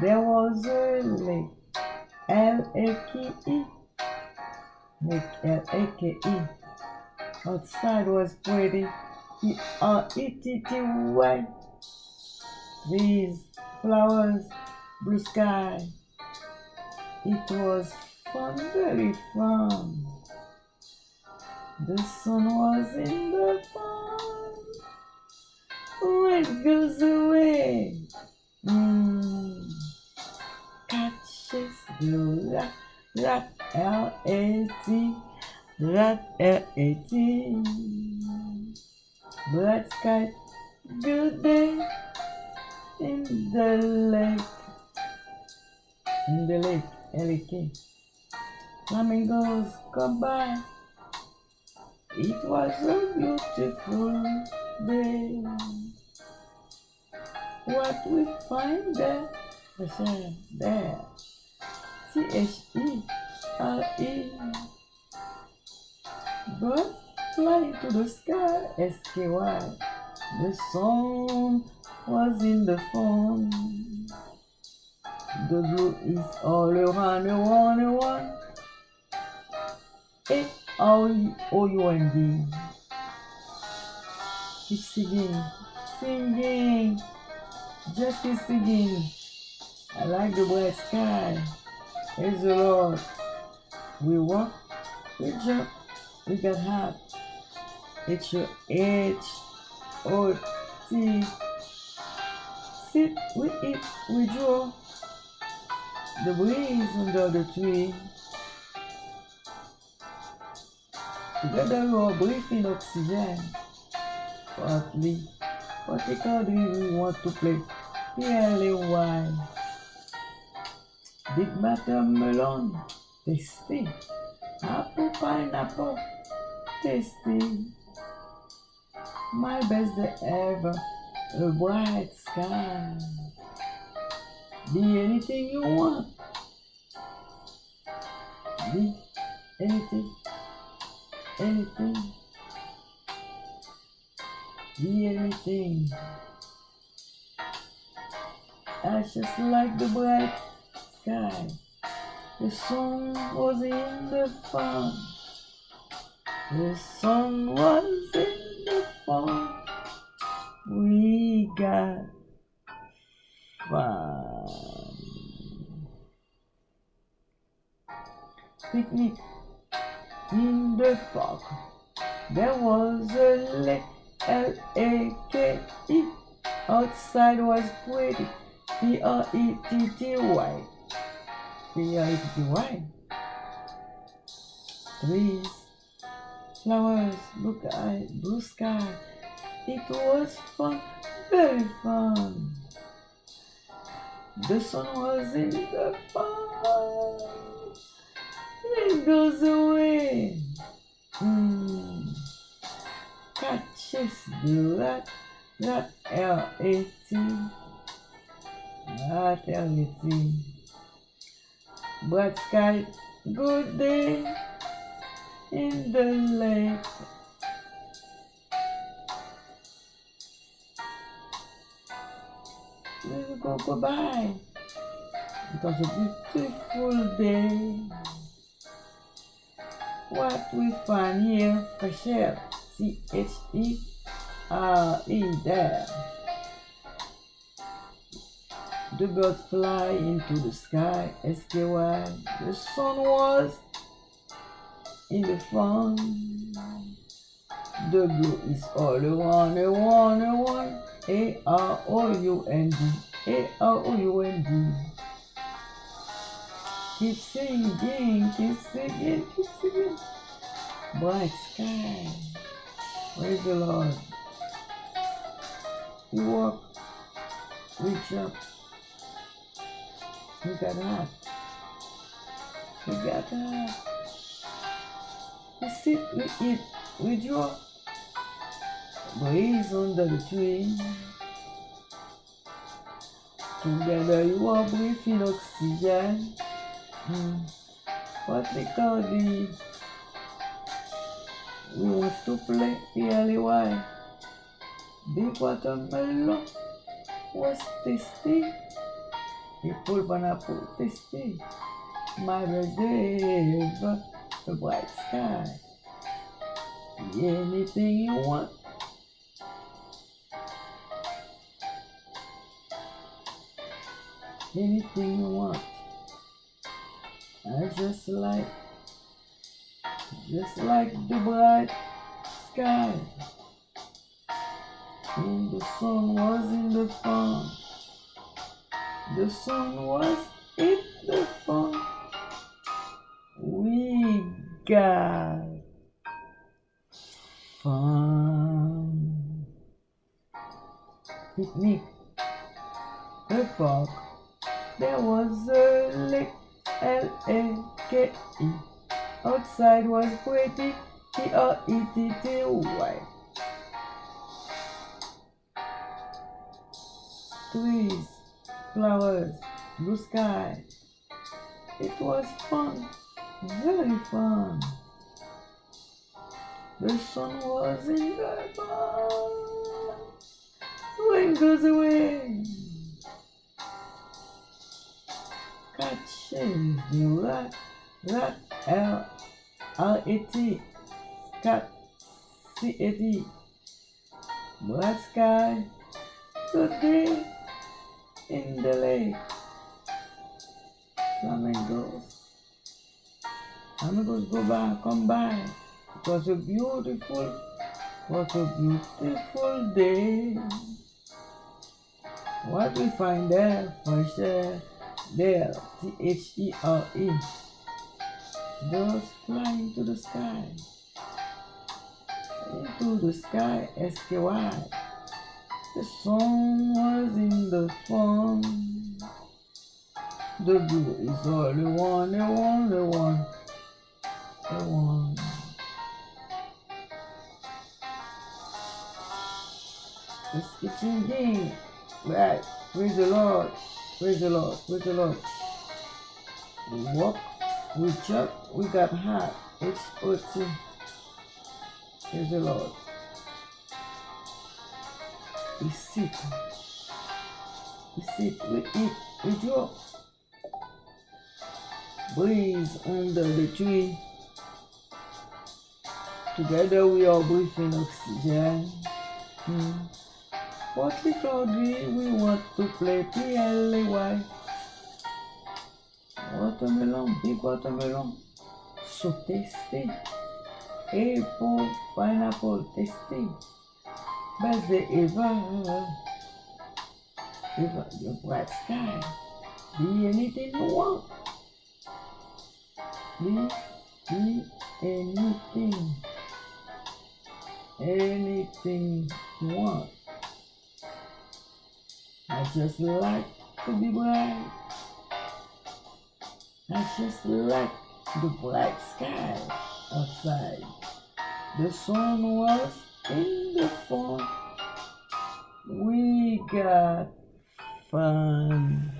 There was a lake, L-A-K-E, lake L-A-K-E. Outside was pretty, P-R-E-T-T-Y. Trees, flowers, blue sky. It was fun, very fun. The sun was in the fun. When it goes away, catches the rat, rat, L-A-T, rat, L-A-T. Black sky, good day in the lake, in the lake, L-A-K. Flamingos come by. It was a beautiful day. What we find there, the there, C-H-E-R-E. Birds fly to the sky, S-K-Y. The song was in the phone. The blue is all around, around, around. A O O U N D. Keep singing, singing, just keep singing. I like the bright sky. Praise the Lord. We walk, we jump, we get hot. H H O T. Sit, we eat, we draw. The breeze under the tree. Together we are breathing oxygen. Partly, particularly we want to play P-L-A-Y. Big watermelon, tasty. Apple pineapple, tasty. My best day ever, a bright sky. Be anything you want. Be anything, anything. Be anything. I just like the bright sky. The sun was in the fun. The sun was in the fun. We got fun. Picnic in the park. There was a lake, L-A-K-E. Outside was pretty, P-R-E-T-T-Y. P-R-E-T-T-Y. Trees, flowers, blue sky, blue sky. It was fun, very fun. The sun was in the fun. It goes away. Mm. Catches the rat L-A-T. L-A-T. Black sky, good day in the lake. Let's go goodbye. It was a beautiful day. What we find here, Cachel, C-H-E-R-E there. The birds fly into the sky, S-K-Y. The sun was in the fun. The blue is all around, around, around. A-R-O-U-N-D, A-R-O-U-N-D. Keep singing, keep singing, keep singing. Bright sky. Praise the Lord. Walk, we jump, we got up, we got. We sit, we eat, we draw. Breeze under the tree. Together you are breathing oxygen. Mm. What they call the we want to play P-L-E-Y Big watermelon was tasty. Apple, pineapple, tasty. My reserve, the bright sky. Anything you want. Anything you want. I just like, just like the bright sky. And the sun was in the farm. The sun was in the farm. We got fun. Picnic. The park. There was a lake. L-A-K-E. Outside was pretty. P-R-E-T-T-Y. Trees, flowers, blue sky. It was fun, very fun. The sun was in the barn. Wind goes away. Catches the rat, rat, L, R, A, T, cat, C, A, T. Black sky, good day in the lake. Flamingos. Flamingos go by, come by. It was a beautiful, what a beautiful day. What we find there, fresh air, there, T-H-E-R-E. Birds flying to the sky. Into the sky, S-K-Y. The song was in the fun. The blue is all the one, the one, the one, the one. Let's get in Right. Praise the Lord. Praise the Lord. Praise the Lord. We walk, we jump, we got hot. It's OT. Praise the Lord. We sit. We sit, we eat, we draw. Breathe under the tree. Together we are breathing oxygen. Hmm. Partly cloudy, we want to play P-L-A-Y. Watermelon, big watermelon. So tasty. Apple, pineapple, tasty. Birthday Eva. Eva, your bright sky. Be anything you want. Be, be anything. Anything you want. I just like to be bright. I just like the bright sky outside. The sun was in fall. We got fun.